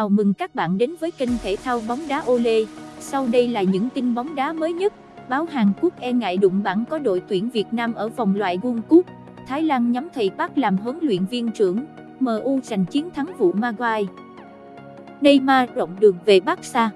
chào mừng các bạn đến với kênh thể thao bóng đá Ole. Sau đây là những tin bóng đá mới nhất. Báo Hàn Quốc e ngại đụng bảng có đội tuyển Việt Nam ở vòng loại World Cup. Thái Lan nhắm thầy Park làm huấn luyện viên trưởng. MU giành chiến thắng vụ Maguire. Neymar rộng đường về Barca.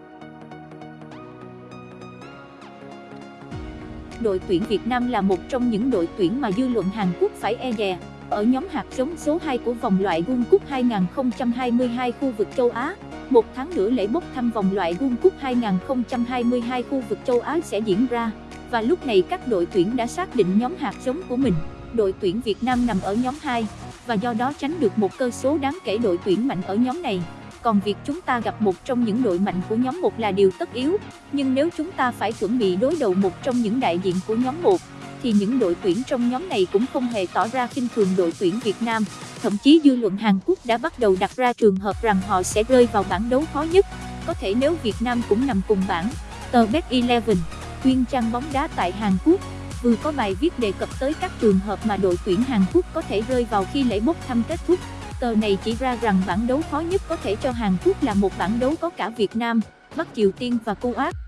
Đội tuyển Việt Nam là một trong những đội tuyển mà dư luận Hàn Quốc phải e dè ở nhóm hạt giống số 2 của vòng loại World Cup 2022 khu vực châu Á. Một tháng nữa lễ bốc thăm vòng loại World Cup 2022 khu vực châu Á sẽ diễn ra, và lúc này các đội tuyển đã xác định nhóm hạt giống của mình. Đội tuyển Việt Nam nằm ở nhóm 2, và do đó tránh được một cơ số đáng kể đội tuyển mạnh ở nhóm này. Còn việc chúng ta gặp một trong những đội mạnh của nhóm 1 là điều tất yếu, nhưng nếu chúng ta phải chuẩn bị đối đầu một trong những đại diện của nhóm 1, thì những đội tuyển trong nhóm này cũng không hề tỏ ra khinh thường đội tuyển Việt Nam. Thậm chí dư luận Hàn Quốc đã bắt đầu đặt ra trường hợp rằng họ sẽ rơi vào bảng đấu khó nhất. Có thể nếu Việt Nam cũng nằm cùng bảng. Tờ Bet 11, chuyên trang bóng đá tại Hàn Quốc, vừa có bài viết đề cập tới các trường hợp mà đội tuyển Hàn Quốc có thể rơi vào khi lễ bốc thăm kết thúc. Tờ này chỉ ra rằng bảng đấu khó nhất có thể cho Hàn Quốc là một bảng đấu có cả Việt Nam, Bắc Triều Tiên và Kuwait.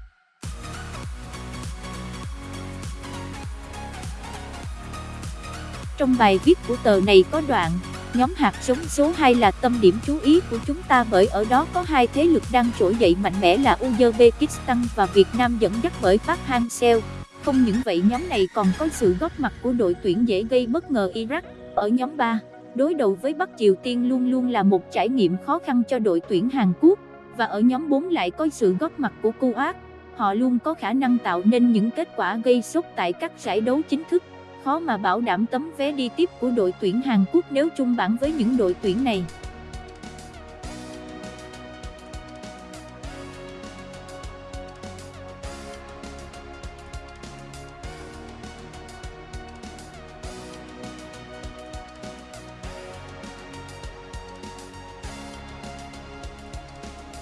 Trong bài viết của tờ này có đoạn, nhóm hạt giống số 2 là tâm điểm chú ý của chúng ta bởi ở đó có hai thế lực đang trỗi dậy mạnh mẽ là Uzbekistan và Việt Nam dẫn dắt bởi Park Hang-seo. Không những vậy nhóm này còn có sự góp mặt của đội tuyển dễ gây bất ngờ Iraq. Ở nhóm 3, đối đầu với Bắc Triều Tiên luôn luôn là một trải nghiệm khó khăn cho đội tuyển Hàn Quốc. Và ở nhóm 4 lại có sự góp mặt của Kuwait. Họ luôn có khả năng tạo nên những kết quả gây sốt tại các giải đấu chính thức khó mà bảo đảm tấm vé đi tiếp của đội tuyển Hàn Quốc nếu chung bảng với những đội tuyển này.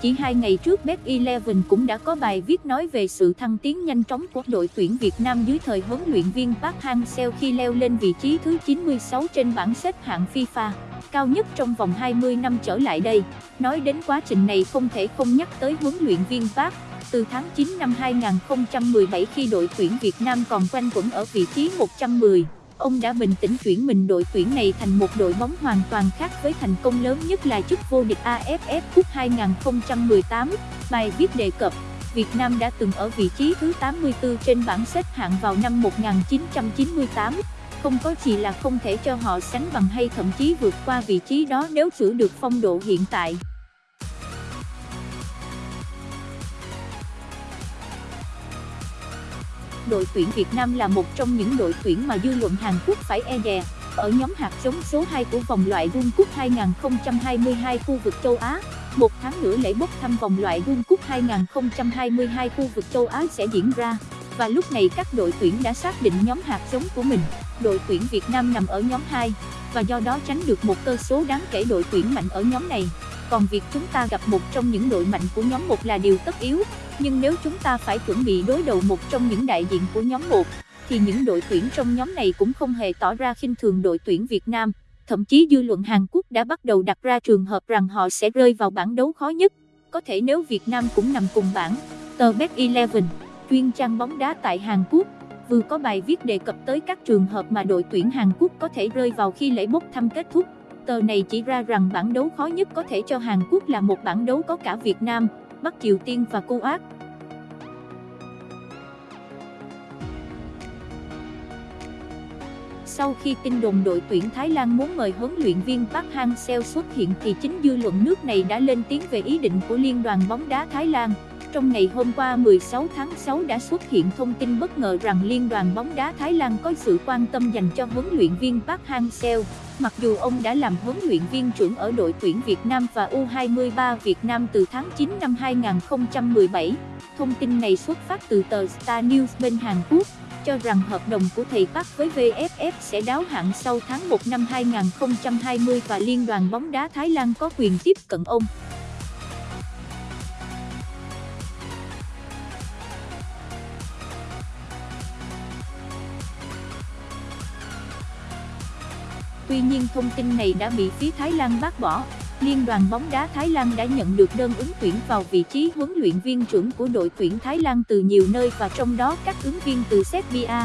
Chỉ hai ngày trước Bet11 cũng đã có bài viết nói về sự thăng tiến nhanh chóng của đội tuyển Việt Nam dưới thời huấn luyện viên Park Hang-seo khi leo lên vị trí thứ 96 trên bảng xếp hạng FIFA, cao nhất trong vòng 20 năm trở lại đây. Nói đến quá trình này không thể không nhắc tới huấn luyện viên Park. Từ tháng 9 năm 2017 khi đội tuyển Việt Nam còn quanh quẩn ở vị trí 110 ông đã bình tĩnh chuyển mình đội tuyển này thành một đội bóng hoàn toàn khác với thành công lớn nhất là chức vô địch AFF Cup 2018. Bài viết đề cập, Việt Nam đã từng ở vị trí thứ 84 trên bảng xếp hạng vào năm 1998. Không có gì là không thể cho họ sánh bằng hay thậm chí vượt qua vị trí đó nếu giữ được phong độ hiện tại. Đội tuyển Việt Nam là một trong những đội tuyển mà dư luận Hàn Quốc phải e dè. Ở nhóm hạt giống số 2 của vòng loại World Cup 2022 khu vực châu Á, một tháng nữa lễ bốc thăm vòng loại World Cup 2022 khu vực châu Á sẽ diễn ra. Và lúc này các đội tuyển đã xác định nhóm hạt giống của mình. Đội tuyển Việt Nam nằm ở nhóm 2, và do đó tránh được một cơ số đáng kể đội tuyển mạnh ở nhóm này. Còn việc chúng ta gặp một trong những đội mạnh của nhóm 1 là điều tất yếu, nhưng nếu chúng ta phải chuẩn bị đối đầu một trong những đại diện của nhóm 1, thì những đội tuyển trong nhóm này cũng không hề tỏ ra khinh thường đội tuyển Việt Nam. Thậm chí dư luận Hàn Quốc đã bắt đầu đặt ra trường hợp rằng họ sẽ rơi vào bảng đấu khó nhất. Có thể nếu Việt Nam cũng nằm cùng bảng, tờ Bet11, chuyên trang bóng đá tại Hàn Quốc, vừa có bài viết đề cập tới các trường hợp mà đội tuyển Hàn Quốc có thể rơi vào khi lễ bốc thăm kết thúc. Tờ này chỉ ra rằng bảng đấu khó nhất có thể cho Hàn Quốc là một bảng đấu có cả Việt Nam, Bắc Triều Tiên và Kuwait. Sau khi tin đồn đội tuyển Thái Lan muốn mời huấn luyện viên Park Hang-seo xuất hiện thì chính dư luận nước này đã lên tiếng về ý định của Liên đoàn bóng đá Thái Lan. Trong ngày hôm qua 16 tháng 6 đã xuất hiện thông tin bất ngờ rằng Liên đoàn bóng đá Thái Lan có sự quan tâm dành cho huấn luyện viên Park Hang-seo. Mặc dù ông đã làm huấn luyện viên trưởng ở đội tuyển Việt Nam và U23 Việt Nam từ tháng 9 năm 2017, thông tin này xuất phát từ tờ Star News bên Hàn Quốc, cho rằng hợp đồng của thầy Park với VFF sẽ đáo hạn sau tháng 1 năm 2020 và Liên đoàn bóng đá Thái Lan có quyền tiếp cận ông. Tuy nhiên thông tin này đã bị phía Thái Lan bác bỏ. Liên đoàn bóng đá Thái Lan đã nhận được đơn ứng tuyển vào vị trí huấn luyện viên trưởng của đội tuyển Thái Lan từ nhiều nơi và trong đó các ứng viên từ Serbia,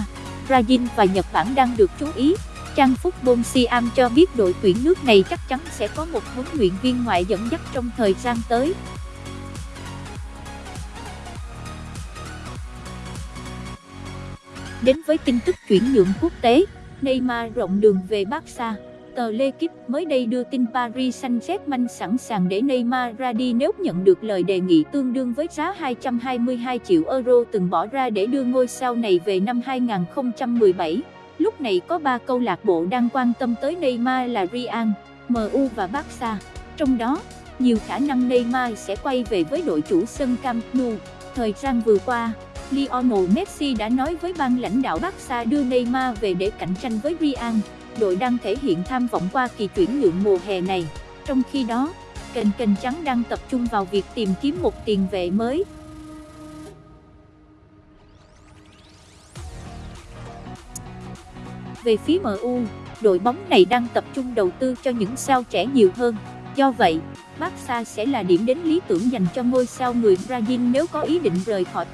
Brazil và Nhật Bản đang được chú ý. Trang Football Siam cho biết đội tuyển nước này chắc chắn sẽ có một huấn luyện viên ngoại dẫn dắt trong thời gian tới. Đến với tin tức chuyển nhượng quốc tế, Neymar rộng đường về Barca. Tờ L'Equipe mới đây đưa tin Paris Saint-Germain sẵn sàng để Neymar ra đi nếu nhận được lời đề nghị tương đương với giá 222 triệu euro từng bỏ ra để đưa ngôi sao này về năm 2017. Lúc này có 3 câu lạc bộ đang quan tâm tới Neymar là Real, MU và Barca. Trong đó, nhiều khả năng Neymar sẽ quay về với đội chủ sân Camp Nou. Thời gian vừa qua, Lionel Messi đã nói với ban lãnh đạo Barca đưa Neymar về để cạnh tranh với Real. Đội đang thể hiện tham vọng qua kỳ chuyển nhượng mùa hè này. Trong khi đó, kênh kênh trắng đang tập trung vào việc tìm kiếm một tiền vệ mới. Về phía MU, đội bóng này đang tập trung đầu tư cho những sao trẻ nhiều hơn. Do vậy, Barca sẽ là điểm đến lý tưởng dành cho ngôi sao người Brazil nếu có ý định rời khỏi.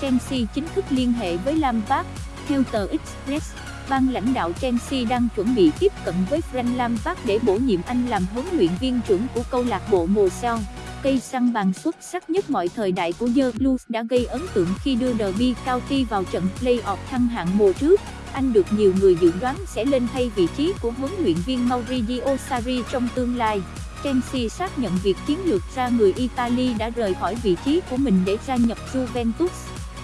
Chelsea chính thức liên hệ với Lampard. Theo tờ Express, ban lãnh đạo Chelsea đang chuẩn bị tiếp cận với Frank Lampard để bổ nhiệm anh làm huấn luyện viên trưởng của câu lạc bộ mùa sau. Cây săn bàn xuất sắc nhất mọi thời đại của The Blues đã gây ấn tượng khi đưa Derby County vào trận play-off thăng hạng mùa trước. Anh được nhiều người dự đoán sẽ lên thay vị trí của huấn luyện viên Maurizio Sarri trong tương lai. Chelsea xác nhận việc chiến lược ra người Italy đã rời khỏi vị trí của mình để gia nhập Juventus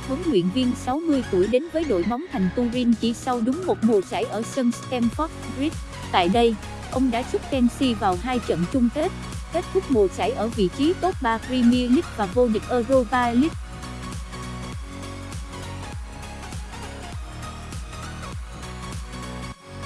huấn luyện viên 60 tuổi đến với đội bóng thành Turin chỉ sau đúng một mùa giải ở sân Stamford Bridge. Tại đây, ông đã giúp Chelsea vào hai trận chung kết, kết thúc mùa giải ở vị trí top 3 Premier League và vô địch Europa League.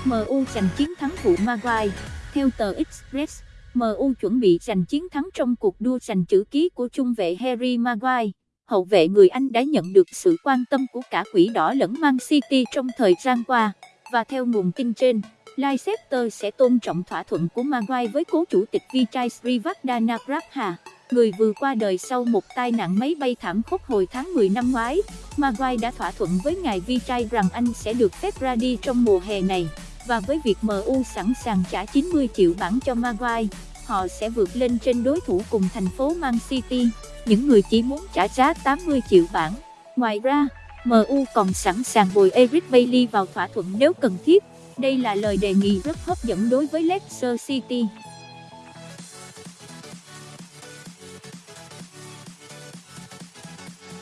MU giành chiến thắng vụ Maguire. Theo tờ Express, MU chuẩn bị giành chiến thắng trong cuộc đua giành chữ ký của trung vệ Harry Maguire hậu vệ người Anh đã nhận được sự quan tâm của cả quỷ đỏ lẫn Man City trong thời gian qua, và theo nguồn tin trên, Leicester sẽ tôn trọng thỏa thuận của Maguire với cố chủ tịch Vichai Srivardhana Prabha, người vừa qua đời sau một tai nạn máy bay thảm khốc hồi tháng 10 năm ngoái. Maguire đã thỏa thuận với ngài Vichai rằng anh sẽ được phép ra đi trong mùa hè này, và với việc MU sẵn sàng trả 90 triệu bảng cho Maguire, họ sẽ vượt lên trên đối thủ cùng thành phố Man City những người chỉ muốn trả giá 80 triệu bảng. Ngoài ra, MU còn sẵn sàng bồi Eric Bailey vào thỏa thuận nếu cần thiết. Đây là lời đề nghị rất hấp dẫn đối với Leicester City.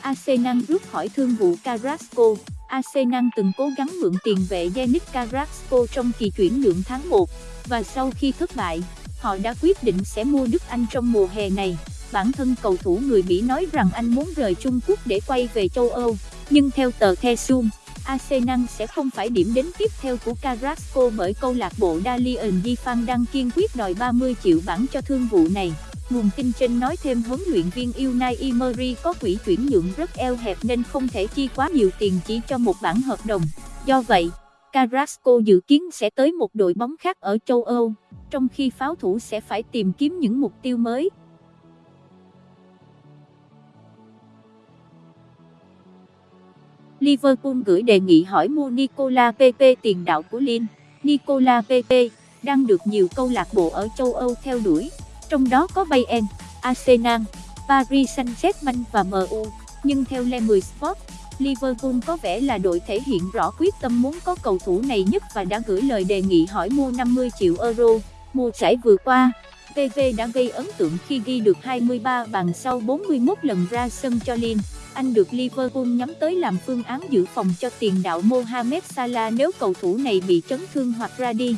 Arsenal rút khỏi thương vụ Carrasco. Arsenal từng cố gắng mượn tiền vệ Yannick Carrasco trong kỳ chuyển nhượng tháng 1, và sau khi thất bại, họ đã quyết định sẽ mua Đức Anh trong mùa hè này. Bản thân cầu thủ người Mỹ nói rằng anh muốn rời Trung Quốc để quay về châu Âu, nhưng theo tờ The Sun, Arsenal sẽ không phải điểm đến tiếp theo của Carrasco bởi câu lạc bộ Dalian Yifan đang kiên quyết đòi 30 triệu bảng cho thương vụ này. Nguồn tin trên nói thêm huấn luyện viên Unai Emery có quỹ chuyển nhượng rất eo hẹp nên không thể chi quá nhiều tiền chỉ cho một bản hợp đồng. Do vậy, Carrasco dự kiến sẽ tới một đội bóng khác ở châu Âu, trong khi pháo thủ sẽ phải tìm kiếm những mục tiêu mới. Liverpool gửi đề nghị hỏi mua Nicola Pepe tiền đạo của Lille. Nicola Pepe đang được nhiều câu lạc bộ ở châu Âu theo đuổi, trong đó có Bayern, Arsenal, Paris Saint-Germain và MU. Nhưng theo Le Mười Sport, Liverpool có vẻ là đội thể hiện rõ quyết tâm muốn có cầu thủ này nhất và đã gửi lời đề nghị hỏi mua 50 triệu euro. Mùa giải vừa qua, PV đã gây ấn tượng khi ghi được 23 bàn sau 41 lần ra sân cho Lille anh được Liverpool nhắm tới làm phương án dự phòng cho tiền đạo Mohamed Salah nếu cầu thủ này bị chấn thương hoặc ra đi.